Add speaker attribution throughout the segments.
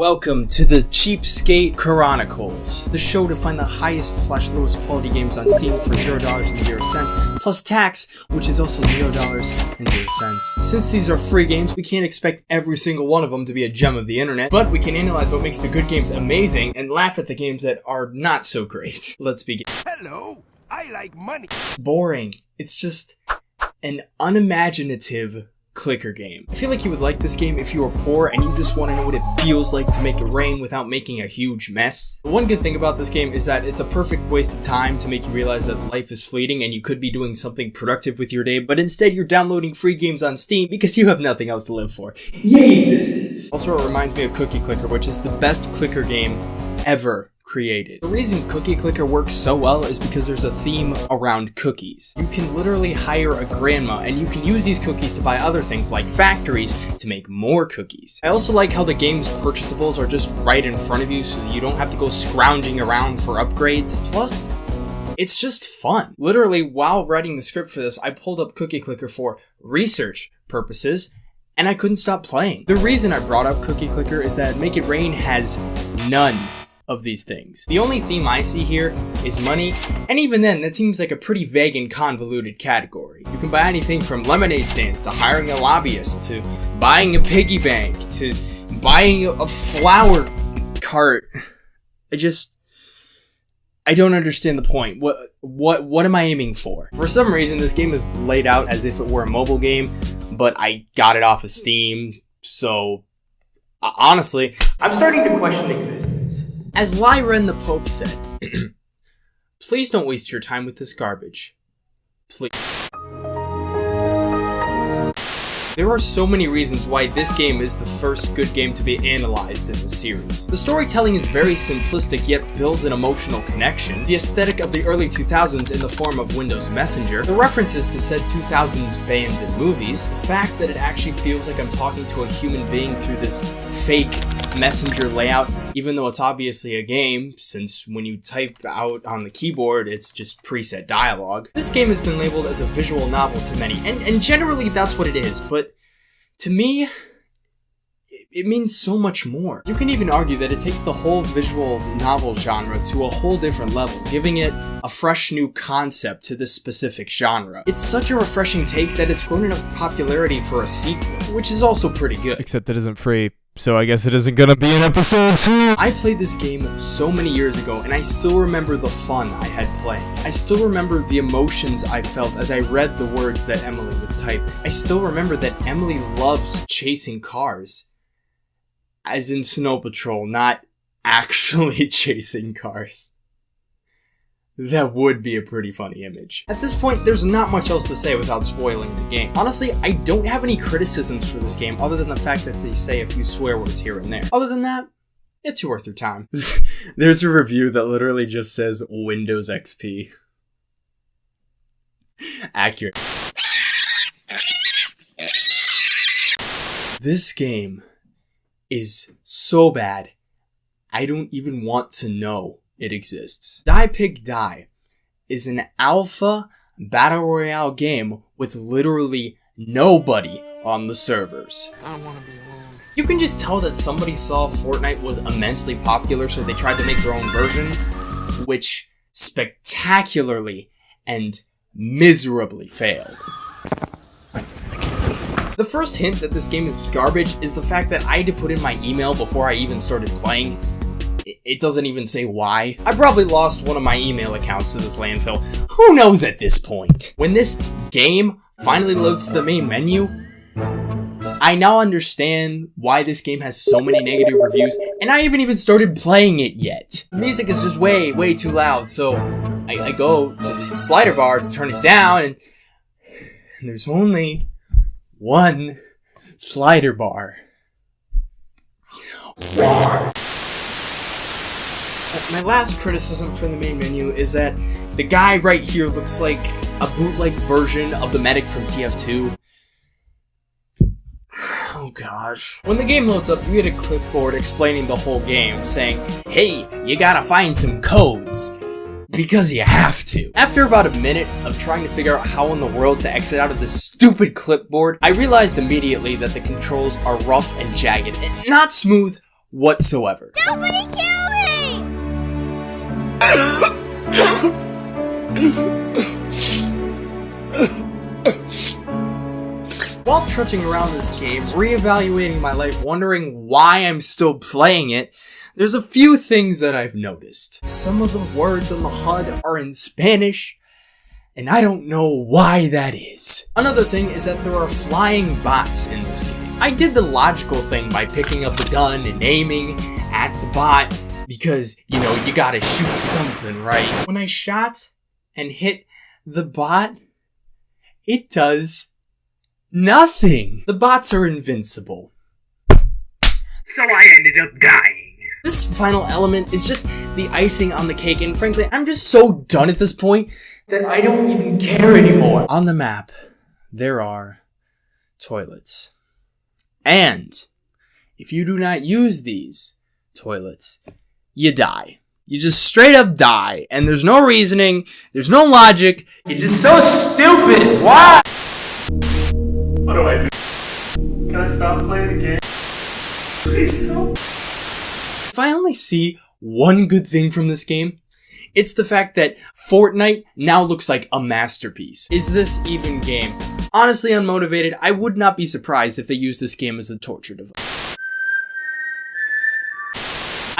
Speaker 1: Welcome to the Cheapskate Chronicles, the show to find the highest slash lowest quality games on Steam for $0 and 0 cents, plus tax, which is also $0 and 0 cents. Since these are free games, we can't expect every single one of them to be a gem of the internet, but we can analyze what makes the good games amazing and laugh at the games that are not so great. Let's begin.
Speaker 2: Hello, I like money.
Speaker 1: It's Boring. It's just an unimaginative clicker game. I feel like you would like this game if you were poor and you just want to know what it feels like to make it rain without making a huge mess. The one good thing about this game is that it's a perfect waste of time to make you realize that life is fleeting and you could be doing something productive with your day, but instead you're downloading free games on Steam because you have nothing else to live for. Yay existence! Also, it reminds me of Cookie Clicker, which is the best clicker game ever created. The reason Cookie Clicker works so well is because there's a theme around cookies. You can literally hire a grandma and you can use these cookies to buy other things like factories to make more cookies. I also like how the game's purchasables are just right in front of you so you don't have to go scrounging around for upgrades. Plus, it's just fun. Literally, while writing the script for this, I pulled up Cookie Clicker for research purposes, and I couldn't stop playing. The reason I brought up Cookie Clicker is that Make It Rain has none of these things. The only theme I see here is money, and even then, that seems like a pretty vague and convoluted category. You can buy anything from lemonade stands to hiring a lobbyist to buying a piggy bank to buying a flower cart. I just I don't understand the point. What what what am I aiming for? For some reason this game is laid out as if it were a mobile game, but I got it off of Steam, so honestly, I'm starting to question existence. As Lyra and the Pope said, please don't waste your time with this garbage. Please. There are so many reasons why this game is the first good game to be analyzed in the series. The storytelling is very simplistic yet builds an emotional connection, the aesthetic of the early 2000s in the form of Windows Messenger, the references to said 2000s bands and movies, the fact that it actually feels like I'm talking to a human being through this fake messenger layout, even though it's obviously a game, since when you type out on the keyboard, it's just preset dialogue. This game has been labeled as a visual novel to many, and, and generally that's what it is, but to me, it means so much more. You can even argue that it takes the whole visual novel genre to a whole different level, giving it a fresh new concept to this specific genre. It's such a refreshing take that it's grown enough popularity for a sequel, which is also pretty good.
Speaker 3: Except it isn't free, so I guess it isn't gonna be an episode 2!
Speaker 1: I played this game so many years ago, and I still remember the fun I had playing. I still remember the emotions I felt as I read the words that Emily was typing. I still remember that Emily loves chasing cars as in Snow Patrol, not actually chasing cars. That would be a pretty funny image. At this point, there's not much else to say without spoiling the game. Honestly, I don't have any criticisms for this game other than the fact that they say a few swear words here and there. Other than that, it's worth your time. There's a review that literally just says Windows XP. Accurate. This game is so bad, I don't even want to know it exists. Die Pig Die is an alpha battle royale game with literally nobody on the servers. I don't want to be alone. You can just tell that somebody saw Fortnite was immensely popular, so they tried to make their own version, which spectacularly and miserably failed. The first hint that this game is garbage is the fact that I had to put in my email before I even started playing. It doesn't even say why. I probably lost one of my email accounts to this landfill. Who knows at this point? When this game finally loads to the main menu, I now understand why this game has so many negative reviews, and I haven't even started playing it yet. The music is just way, way too loud, so I, I go to the slider bar to turn it down, and, there's only one slider bar. Why? My last criticism for the main menu is that the guy right here looks like a bootleg version of the medic from TF2. Oh gosh. When the game loads up, you get a clipboard explaining the whole game, saying, Hey, you gotta find some codes because you have to. After about a minute of trying to figure out how in the world to exit out of this stupid clipboard, I realized immediately that the controls are rough and jagged, and not smooth, whatsoever.
Speaker 4: Nobody me!
Speaker 1: While trudging around this game, reevaluating my life, wondering why I'm still playing it, there's a few things that I've noticed. Some of the words on the HUD are in Spanish, and I don't know why that is. Another thing is that there are flying bots in this game. I did the logical thing by picking up a gun and aiming at the bot, because, you know, you gotta shoot something, right? When I shot and hit the bot, it does nothing. The bots are invincible. So I ended up dying. This final element is just the icing on the cake, and frankly, I'm just so done at this point that I don't even care anymore. On the map, there are toilets. And if you do not use these toilets, you die. You just straight up die, and there's no reasoning, there's no logic, it's just so stupid. Why? What do I do? Can I stop playing the game? Please help. If I only see one good thing from this game, it's the fact that Fortnite now looks like a masterpiece. Is this even game? Honestly unmotivated, I would not be surprised if they used this game as a torture device.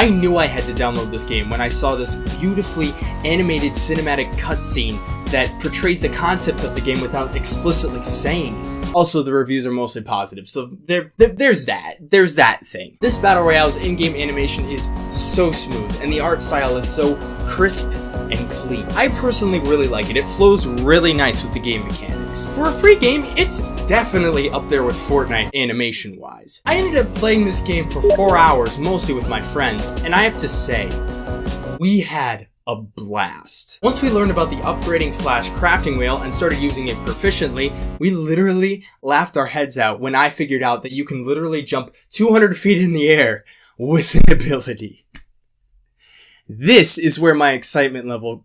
Speaker 1: I knew I had to download this game when I saw this beautifully animated cinematic cutscene that portrays the concept of the game without explicitly saying it. Also, the reviews are mostly positive, so there, there, there's that. There's that thing. This Battle Royale's in-game animation is so smooth, and the art style is so crisp and clean. I personally really like it. It flows really nice with the game mechanics. For a free game, it's definitely up there with Fortnite animation-wise. I ended up playing this game for 4 hours, mostly with my friends, and I have to say, we had a blast. Once we learned about the upgrading slash crafting wheel and started using it proficiently, we literally laughed our heads out when I figured out that you can literally jump 200 feet in the air with an ability. This is where my excitement level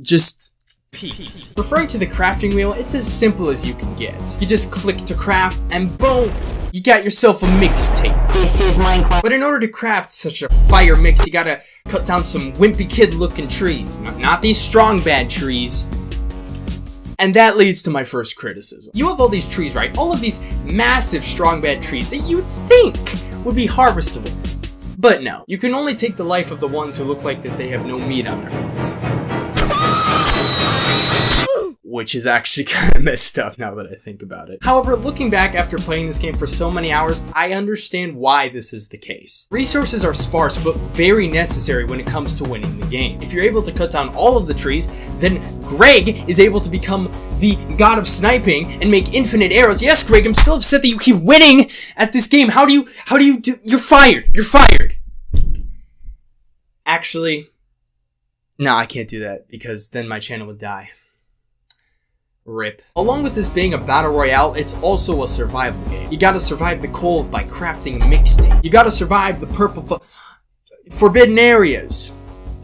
Speaker 1: just peaked. Referring to the crafting wheel, it's as simple as you can get. You just click to craft and boom! You got yourself a mixtape.
Speaker 5: This is Minecraft.
Speaker 1: But in order to craft such a fire mix, you gotta cut down some wimpy kid looking trees. Not, not these strong bad trees. And that leads to my first criticism. You have all these trees, right? All of these massive strong bad trees that you think would be harvestable. But no, you can only take the life of the ones who look like that they have no meat on their bones. Which is actually kind of messed up now that I think about it. However, looking back after playing this game for so many hours, I understand why this is the case. Resources are sparse, but very necessary when it comes to winning the game. If you're able to cut down all of the trees, then Greg is able to become the god of sniping and make infinite arrows. Yes, Greg, I'm still upset that you keep winning at this game. How do you, how do you do, you're fired. You're fired. Actually, no, I can't do that because then my channel would die. Rip. Along with this being a battle royale, it's also a survival game. You gotta survive the cold by crafting a mixtape. You gotta survive the purple forbidden areas.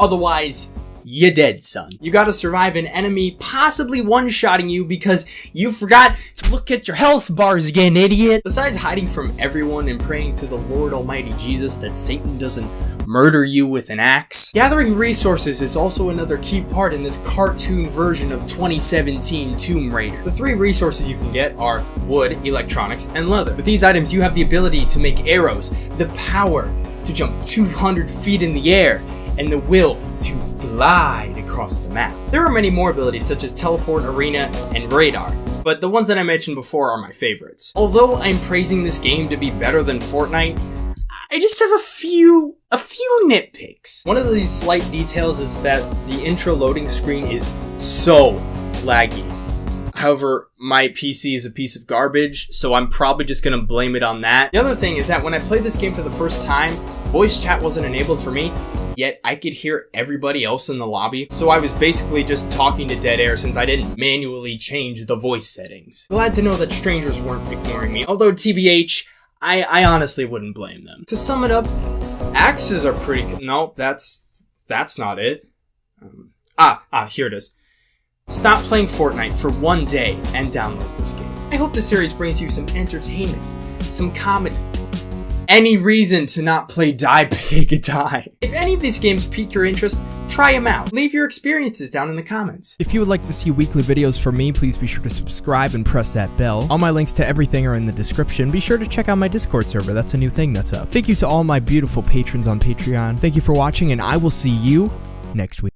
Speaker 1: Otherwise, you dead, son. You gotta survive an enemy possibly one-shotting you because you forgot to look at your health bars again, idiot. Besides hiding from everyone and praying to the Lord Almighty Jesus that Satan doesn't murder you with an axe. Gathering resources is also another key part in this cartoon version of 2017 Tomb Raider. The three resources you can get are wood, electronics, and leather. With these items, you have the ability to make arrows, the power to jump 200 feet in the air, and the will to glide across the map. There are many more abilities such as teleport, arena, and radar, but the ones that I mentioned before are my favorites. Although I'm praising this game to be better than Fortnite, I just have a few, a few nitpicks. One of these slight details is that the intro loading screen is so laggy. However, my PC is a piece of garbage, so I'm probably just gonna blame it on that. The other thing is that when I played this game for the first time, voice chat wasn't enabled for me, yet I could hear everybody else in the lobby, so I was basically just talking to dead air since I didn't manually change the voice settings. Glad to know that strangers weren't ignoring me, although TBH, I, I honestly wouldn't blame them. To sum it up, axes are pretty. No, that's that's not it. Um, ah, ah, here it is. Stop playing Fortnite for one day and download this game. I hope the series brings you some entertainment, some comedy,
Speaker 6: any reason to not play Die Pig Die. If any of these games pique your interest, try them out. Leave your experiences down in the comments.
Speaker 1: If you would like to see weekly videos from me, please be sure to subscribe and press that bell. All my links to everything are in the description. Be sure to check out my Discord server. That's a new thing that's up. Thank you to all my beautiful patrons on Patreon. Thank you for watching, and I will see you next week.